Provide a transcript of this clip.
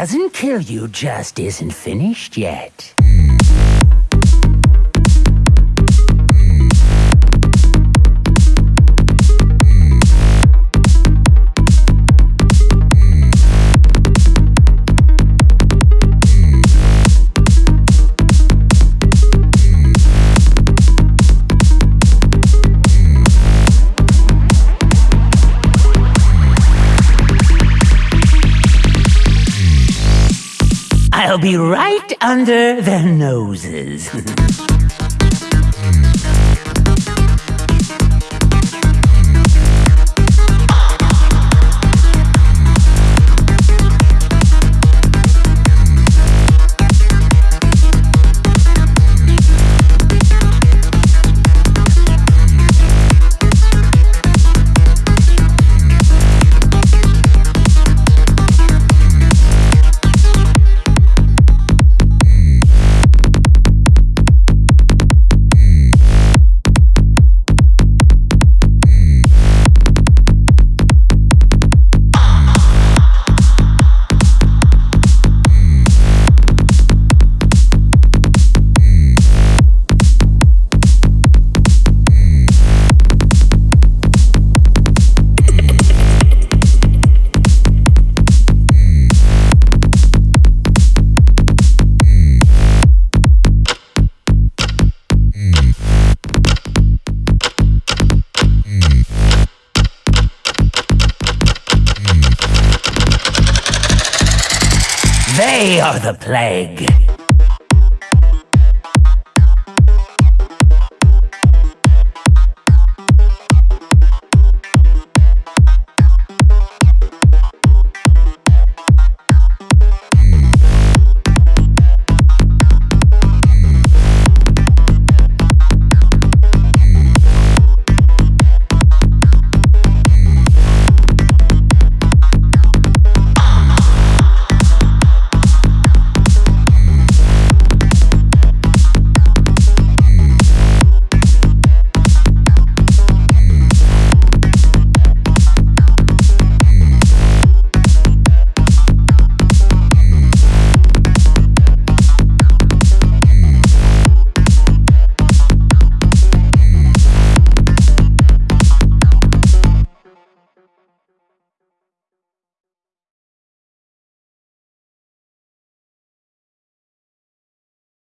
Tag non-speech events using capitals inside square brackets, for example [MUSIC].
doesn't kill you just isn't finished yet. I'll be right under their noses. [LAUGHS] They are the plague.